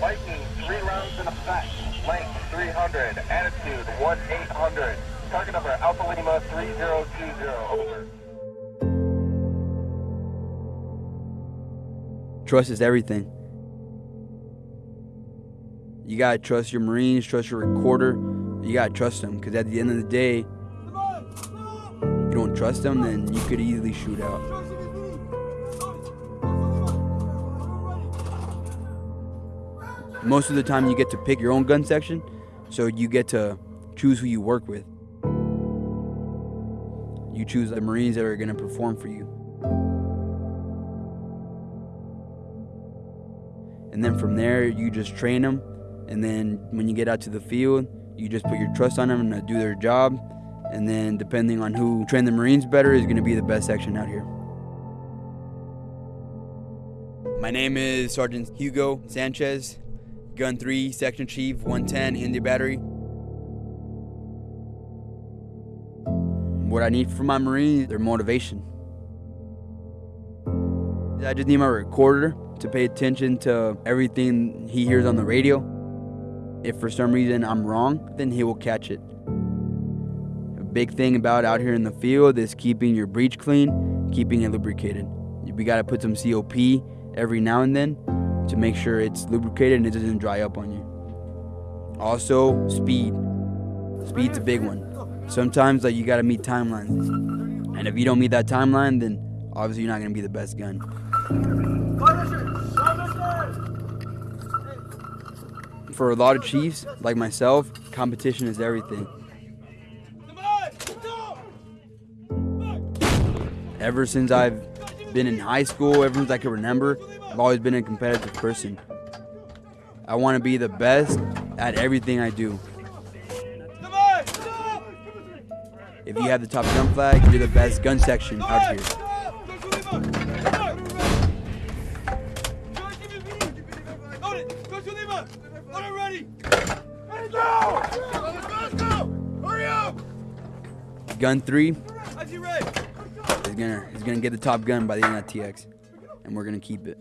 Lightning, three rounds in effect. Length 300. Altitude 1-800. Target number Alpha Lima 3020. Over. Trust is everything. You gotta trust your Marines, trust your recorder. You gotta trust them, because at the end of the day, you don't trust them, then you could easily shoot out. Most of the time, you get to pick your own gun section, so you get to choose who you work with. You choose the Marines that are gonna perform for you. And then from there, you just train them. And then when you get out to the field, you just put your trust on them to do their job. And then depending on who trained the Marines better is going to be the best section out here. My name is Sergeant Hugo Sanchez, Gun 3, Section Chief, 110, India Battery. What I need from my Marines, their motivation. I just need my recorder to pay attention to everything he hears on the radio. If for some reason I'm wrong, then he will catch it. A big thing about out here in the field is keeping your breech clean, keeping it lubricated. We gotta put some CLP every now and then to make sure it's lubricated and it doesn't dry up on you. Also, speed. Speed's a big one. Sometimes like you gotta meet timelines. And if you don't meet that timeline, then obviously you're not gonna be the best gun. For a lot of chiefs, like myself, competition is everything. Ever since I've been in high school, ever since I can remember, I've always been a competitive person. I want to be the best at everything I do. If you have the top gun flag, you're the best gun section out here. Gun three is gonna is gonna get the top gun by the end of TX, and we're gonna keep it.